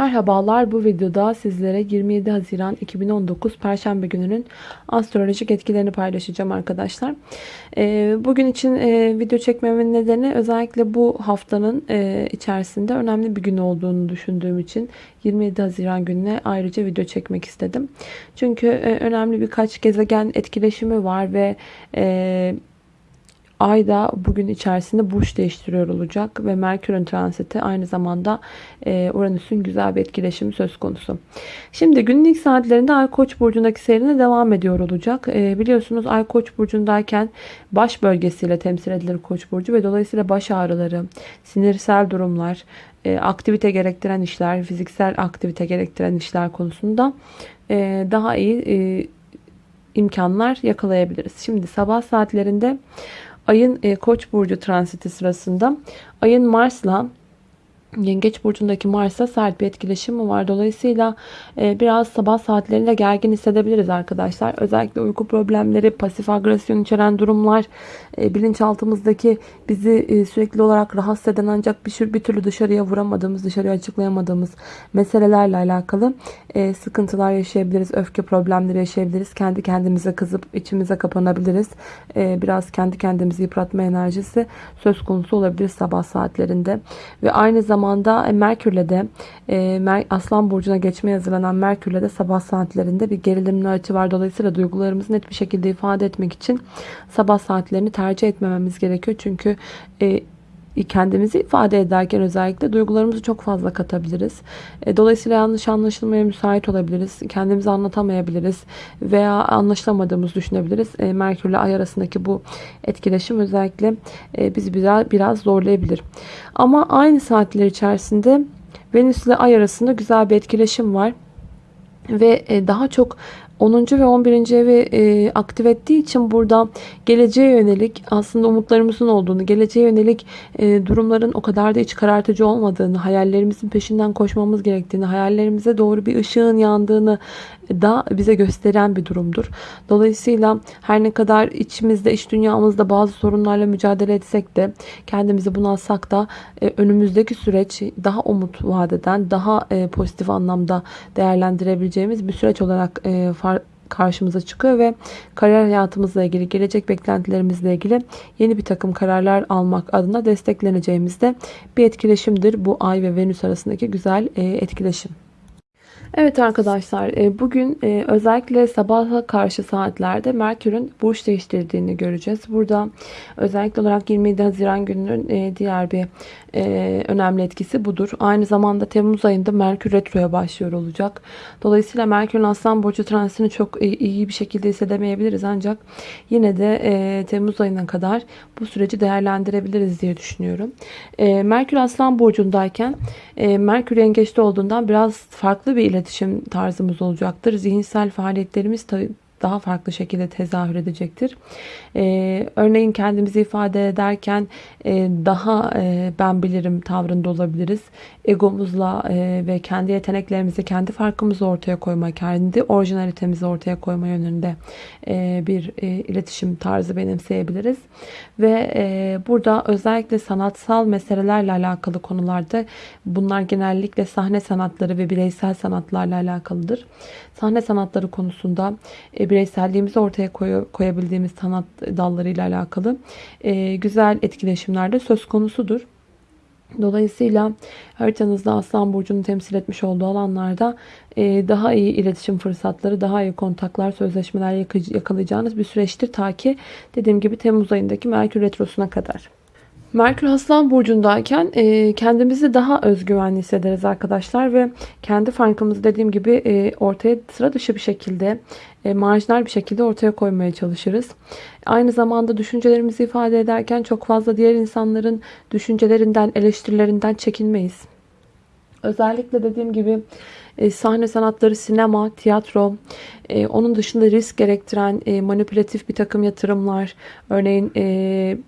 Merhabalar bu videoda sizlere 27 Haziran 2019 Perşembe gününün astrolojik etkilerini paylaşacağım arkadaşlar. Ee, bugün için e, video çekmemin nedeni özellikle bu haftanın e, içerisinde önemli bir gün olduğunu düşündüğüm için 27 Haziran gününe ayrıca video çekmek istedim. Çünkü e, önemli birkaç gezegen etkileşimi var ve Ay da bugün içerisinde burç değiştiriyor olacak ve Merkür'ün transiti aynı zamanda e, Uranüs'ün güzel bir etkileşimi söz konusu. Şimdi günün ilk saatlerinde Ay Koç burcundaki seyrine devam ediyor olacak. E, biliyorsunuz Ay Koç burcundayken baş bölgesiyle temsil edilir Koç burcu ve dolayısıyla baş ağrıları, sinirsel durumlar, e, aktivite gerektiren işler, fiziksel aktivite gerektiren işler konusunda daha iyi imkanlar yakalayabiliriz. Şimdi sabah saatlerinde Ayın e, Koç burcu transiti sırasında ayın Mars'la Yengeç burcundaki Mars'a sert bir etkileşimi var. Dolayısıyla e, biraz sabah saatlerinde gergin hissedebiliriz arkadaşlar. Özellikle uyku problemleri, pasif agresyon içeren durumlar, e, bilinçaltımızdaki bizi e, sürekli olarak rahatsız eden ancak bir, bir türlü dışarıya vuramadığımız, dışarıya açıklayamadığımız meselelerle alakalı sıkıntılar yaşayabiliriz. Öfke problemleri yaşayabiliriz. Kendi kendimize kızıp içimize kapanabiliriz. Biraz kendi kendimizi yıpratma enerjisi söz konusu olabilir sabah saatlerinde. Ve aynı zamanda zamanda e, Merkür'le de e, Aslan Burcu'na geçmeye hazırlanan Merkür'le de sabah saatlerinde bir gerilimli açı var. Dolayısıyla duygularımızı net bir şekilde ifade etmek için sabah saatlerini tercih etmememiz gerekiyor. Çünkü e, kendimizi ifade ederken özellikle duygularımızı çok fazla katabiliriz. E, dolayısıyla yanlış anlaşılmaya müsait olabiliriz. Kendimizi anlatamayabiliriz veya anlaşılamadığımızı düşünebiliriz. E, Merkür ile Ay arasındaki bu etkileşim özellikle e, bizi biraz, biraz zorlayabilir. Ama aynı saatler içerisinde Venüs ile Ay arasında güzel bir etkileşim var ve daha çok 10. ve 11. evi e, aktif ettiği için burada geleceğe yönelik aslında umutlarımızın olduğunu, geleceğe yönelik e, durumların o kadar da iç karartıcı olmadığını, hayallerimizin peşinden koşmamız gerektiğini, hayallerimize doğru bir ışığın yandığını da bize gösteren bir durumdur. Dolayısıyla her ne kadar içimizde, iç dünyamızda bazı sorunlarla mücadele etsek de, kendimizi bunalsak da e, önümüzdeki süreç daha umut vadeden, daha e, pozitif anlamda değerlendirebileceğimiz bir süreç olarak e, karşımıza çıkıyor ve kariyer hayatımızla ilgili, gelecek beklentilerimizle ilgili yeni bir takım kararlar almak adına destekleneceğimizde bir etkileşimdir. Bu Ay ve Venüs arasındaki güzel etkileşim. Evet arkadaşlar e, bugün e, özellikle sabaha karşı saatlerde Merkür'ün burç değiştirdiğini göreceğiz. Burada özellikle olarak 27 Haziran gününün e, diğer bir önemli etkisi budur. Aynı zamanda Temmuz ayında Merkür Retro'ya başlıyor olacak. Dolayısıyla Merkür'ün Aslan Burcu transitini çok iyi bir şekilde hissedemeyebiliriz. Ancak yine de Temmuz ayına kadar bu süreci değerlendirebiliriz diye düşünüyorum. Merkür Aslan Burcu'ndayken Merkür yengeçte olduğundan biraz farklı bir iletişim tarzımız olacaktır. Zihinsel faaliyetlerimiz daha farklı şekilde tezahür edecektir. Ee, örneğin kendimizi ifade ederken e, daha e, ben bilirim tavrında olabiliriz. Egomuzla e, ve kendi yeteneklerimizi, kendi farkımızı ortaya koyma, kendi orijinalitemizi ortaya koyma yönünde e, bir e, iletişim tarzı benimseyebiliriz. Ve e, burada özellikle sanatsal meselelerle alakalı konularda bunlar genellikle sahne sanatları ve bireysel sanatlarla alakalıdır. Sahne sanatları konusunda e, bireyselliğimizi ortaya koy, koyabildiğimiz sanat dallarıyla alakalı e, güzel etkileşimler de söz konusudur. Dolayısıyla haritanızda Aslan Burcu'nu temsil etmiş olduğu alanlarda e, daha iyi iletişim fırsatları, daha iyi kontaklar, sözleşmeler yakalayacağınız bir süreçtir. Ta ki dediğim gibi Temmuz ayındaki Merkür Retrosu'na kadar. Merkür Aslan Burcu'ndayken e, kendimizi daha özgüvenli hissederiz arkadaşlar ve kendi farkımızı dediğim gibi e, ortaya sıra dışı bir şekilde e, marjinal bir şekilde ortaya koymaya çalışırız. Aynı zamanda düşüncelerimizi ifade ederken çok fazla diğer insanların düşüncelerinden, eleştirilerinden çekinmeyiz. Özellikle dediğim gibi e, sahne sanatları, sinema, tiyatro, e, onun dışında risk gerektiren e, manipülatif bir takım yatırımlar, örneğin e,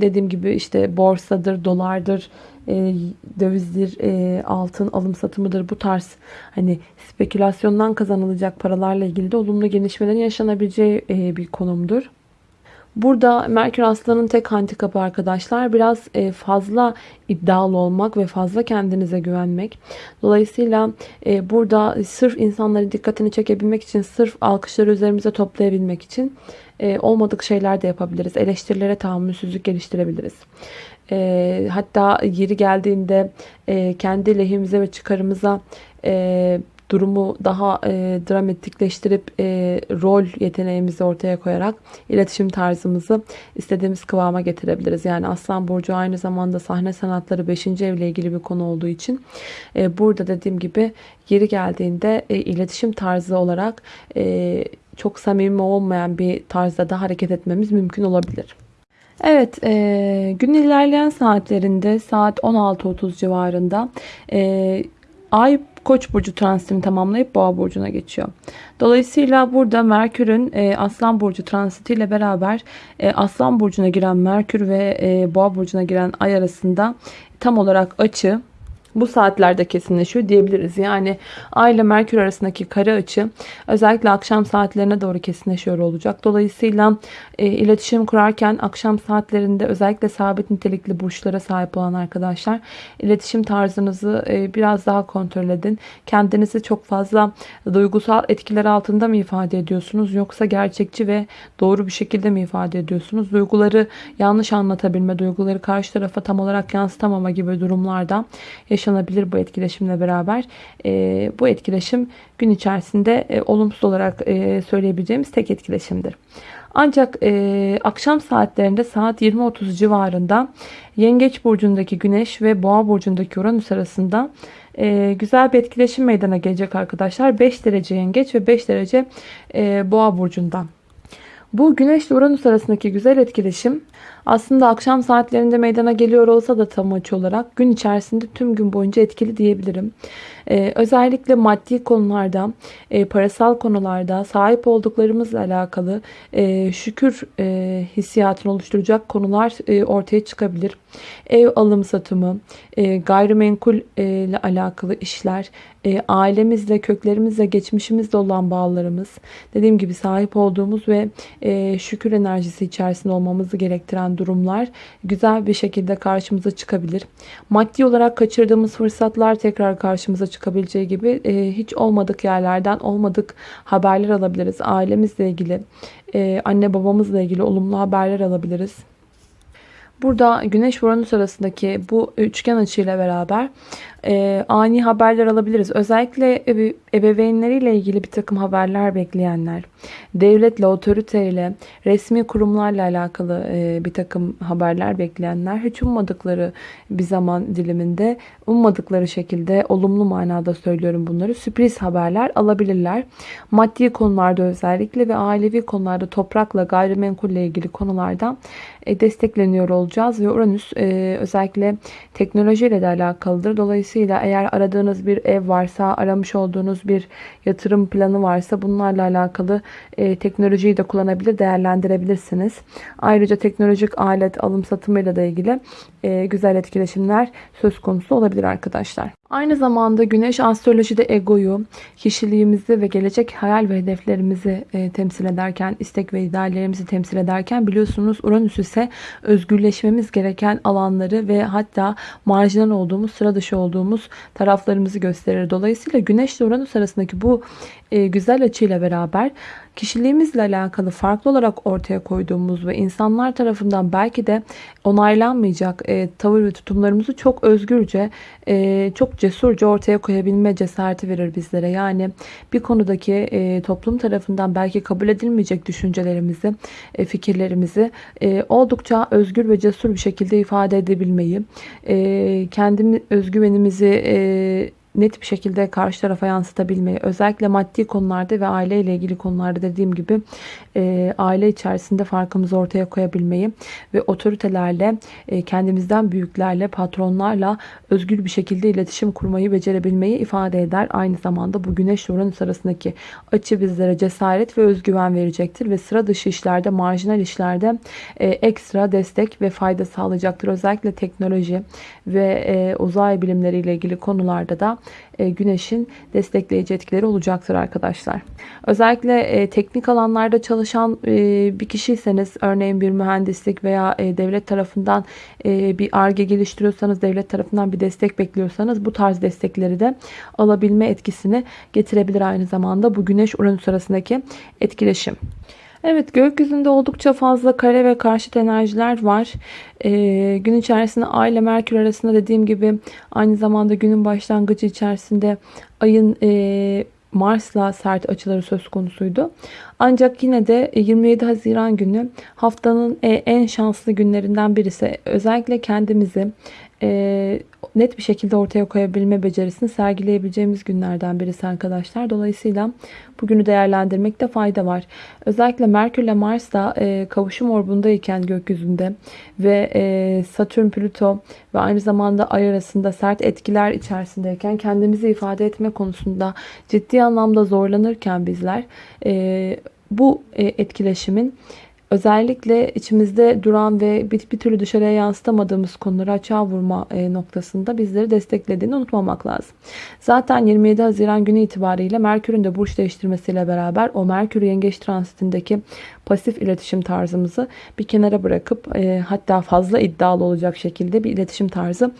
dediğim gibi işte borsadır, dolardır, e, dövizdir, e, altın alım satımıdır. Bu tarz hani spekülasyondan kazanılacak paralarla ilgili de olumlu gelişmelerin yaşanabileceği e, bir konumdur. Burada Merkür Aslan'ın tek handikapı arkadaşlar biraz e, fazla iddialı olmak ve fazla kendinize güvenmek. Dolayısıyla e, burada sırf insanların dikkatini çekebilmek için, sırf alkışları üzerimize toplayabilmek için e, olmadık şeyler de yapabiliriz. Eleştirilere tahammülsüzlük geliştirebiliriz. Hatta yeri geldiğinde kendi lehimize ve çıkarımıza durumu daha e, dramatikleştirip e, rol yeteneğimizi ortaya koyarak iletişim tarzımızı istediğimiz kıvama getirebiliriz. Yani Aslan Burcu aynı zamanda sahne sanatları 5. evle ilgili bir konu olduğu için e, burada dediğim gibi yeri geldiğinde e, iletişim tarzı olarak e, çok samimi olmayan bir tarzda da hareket etmemiz mümkün olabilir. Evet, e, gün ilerleyen saatlerinde saat 16.30 civarında e, Ay Koç burcu transitini tamamlayıp Boğa burcuna geçiyor. Dolayısıyla burada Merkür'ün e, Aslan burcu transitiyle beraber e, Aslan burcuna giren Merkür ve e, Boğa burcuna giren Ay arasında tam olarak açı bu saatlerde kesinleşiyor diyebiliriz. Yani Ay ile Merkür arasındaki kare açı özellikle akşam saatlerine doğru kesinleşiyor olacak. Dolayısıyla e, iletişim kurarken akşam saatlerinde özellikle sabit nitelikli burçlara sahip olan arkadaşlar iletişim tarzınızı e, biraz daha kontrol edin. Kendinizi çok fazla duygusal etkiler altında mı ifade ediyorsunuz yoksa gerçekçi ve doğru bir şekilde mi ifade ediyorsunuz? Duyguları yanlış anlatabilme, duyguları karşı tarafa tam olarak yansıtamama gibi durumlarda yaşanabilir yaşanabilir bu etkileşimle beraber. E, bu etkileşim gün içerisinde e, olumsuz olarak e, söyleyebileceğimiz tek etkileşimdir. Ancak e, akşam saatlerinde saat 20.30 civarında Yengeç burcundaki Güneş ve Boğa burcundaki Uranüs arasında e, güzel bir etkileşim meydana gelecek arkadaşlar. 5 derece Yengeç ve 5 derece e, Boğa burcundan. Bu Güneş ile Uranüs arasındaki güzel etkileşim aslında akşam saatlerinde meydana geliyor olsa da tam açı olarak gün içerisinde tüm gün boyunca etkili diyebilirim. Ee, özellikle maddi konularda, e, parasal konularda sahip olduklarımızla alakalı e, şükür e, hissiyatını oluşturacak konular e, ortaya çıkabilir. Ev alım satımı, e, gayrimenkul e, ile alakalı işler, e, ailemizle, köklerimizle, geçmişimizle olan bağlarımız, dediğim gibi sahip olduğumuz ve e, şükür enerjisi içerisinde olmamızı gerektiren durumlar güzel bir şekilde karşımıza çıkabilir. Maddi olarak kaçırdığımız fırsatlar tekrar karşımıza çıkabileceği gibi e, hiç olmadık yerlerden olmadık haberler alabiliriz. Ailemizle ilgili, e, anne babamızla ilgili olumlu haberler alabiliriz. Burada Güneş Uranüs arasındaki bu üçgen açıyla beraber e, ani haberler alabiliriz. Özellikle ebe ebeveynleriyle ilgili bir takım haberler bekleyenler, devletle, otoriteyle, resmi kurumlarla alakalı e, bir takım haberler bekleyenler hiç ummadıkları bir zaman diliminde, ummadıkları şekilde olumlu manada söylüyorum bunları, sürpriz haberler alabilirler. Maddi konularda özellikle ve ailevi konularda toprakla, gayrimenkulle ilgili konulardan e, destekleniyor olacağız ve Uranüs e, özellikle teknolojiyle de alakalıdır. Dolayısıyla Dolayısıyla eğer aradığınız bir ev varsa, aramış olduğunuz bir yatırım planı varsa bunlarla alakalı e, teknolojiyi de kullanabilir, değerlendirebilirsiniz. Ayrıca teknolojik alet alım satımıyla da ilgili e, güzel etkileşimler söz konusu olabilir arkadaşlar. Aynı zamanda Güneş astrolojide egoyu, kişiliğimizi ve gelecek hayal ve hedeflerimizi e, temsil ederken, istek ve ideallerimizi temsil ederken biliyorsunuz Uranüs ise özgürleşmemiz gereken alanları ve hatta marjinal olduğumuz, sıra dışı olduğumuz taraflarımızı gösterir. Dolayısıyla Güneş ile Uranüs arasındaki bu e, güzel açıyla beraber kişiliğimizle alakalı farklı olarak ortaya koyduğumuz ve insanlar tarafından belki de onaylanmayacak e, tavır ve tutumlarımızı çok özgürce, e, çok cesurca ortaya koyabilme cesareti verir bizlere. Yani bir konudaki e, toplum tarafından belki kabul edilmeyecek düşüncelerimizi, e, fikirlerimizi e, oldukça özgür ve cesur bir şekilde ifade edebilmeyi, e, kendimiz özgüvenimizi e, net bir şekilde karşı tarafa yansıtabilmeyi özellikle maddi konularda ve aile ile ilgili konularda dediğim gibi e, aile içerisinde farkımızı ortaya koyabilmeyi ve otoritelerle e, kendimizden büyüklerle patronlarla özgür bir şekilde iletişim kurmayı becerebilmeyi ifade eder. Aynı zamanda bu güneş Uranüs arasındaki açı bizlere cesaret ve özgüven verecektir ve sıra dışı işlerde marjinal işlerde e, ekstra destek ve fayda sağlayacaktır. Özellikle teknoloji ve e, uzay bilimleriyle ilgili konularda da güneşin destekleyici etkileri olacaktır arkadaşlar. Özellikle e, teknik alanlarda çalışan e, bir kişiyseniz örneğin bir mühendislik veya e, devlet tarafından e, bir ARGE geliştiriyorsanız devlet tarafından bir destek bekliyorsanız bu tarz destekleri de alabilme etkisini getirebilir aynı zamanda bu güneş Uranüs arasındaki etkileşim. Evet gökyüzünde oldukça fazla kare ve karşıt enerjiler var. Ee, gün içerisinde Ay ile Merkür arasında dediğim gibi aynı zamanda günün başlangıcı içerisinde ayın e, Mars'la sert açıları söz konusuydu. Ancak yine de 27 Haziran günü haftanın e, en şanslı günlerinden birisi. Özellikle kendimizi e, net bir şekilde ortaya koyabilme becerisini sergileyebileceğimiz günlerden birisi arkadaşlar. Dolayısıyla bugünü değerlendirmekte fayda var. Özellikle Merkür ile Mars da e, kavuşum orbundayken gökyüzünde ve e, Satürn, Plüto ve aynı zamanda Ay arasında sert etkiler içerisindeyken kendimizi ifade etme konusunda ciddi anlamda zorlanırken bizler e, bu e, etkileşimin özellikle içimizde duran ve bir, bir türlü dışarıya yansıtamadığımız konuları açığa vurma e, noktasında bizleri desteklediğini unutmamak lazım. Zaten 27 Haziran günü itibariyle Merkür'ün de burç değiştirmesiyle beraber o Merkür Yengeç transitindeki pasif iletişim tarzımızı bir kenara bırakıp e, hatta fazla iddialı olacak şekilde bir iletişim tarzı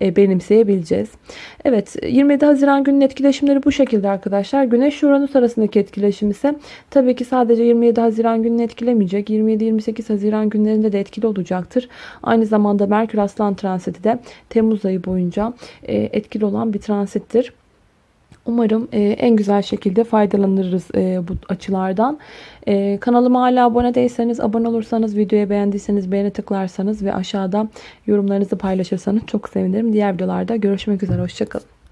e, benimseyebileceğiz. Evet 27 Haziran günün etkileşimleri bu şekilde arkadaşlar. Güneş Uranüs arasındaki etkileşim ise tabii ki sadece 27 Haziran gününü etkilemeyecek. 27-28 Haziran günlerinde de etkili olacaktır. Aynı zamanda Merkür Aslan transiti de Temmuz ayı boyunca e, etkili olan bir transittir. Umarım e, en güzel şekilde faydalanırız e, bu açılardan. E, kanalıma hala abone değilseniz, abone olursanız, videoyu beğendiyseniz beğeni tıklarsanız ve aşağıda yorumlarınızı paylaşırsanız çok sevinirim. Diğer videolarda görüşmek üzere. Hoşçakalın.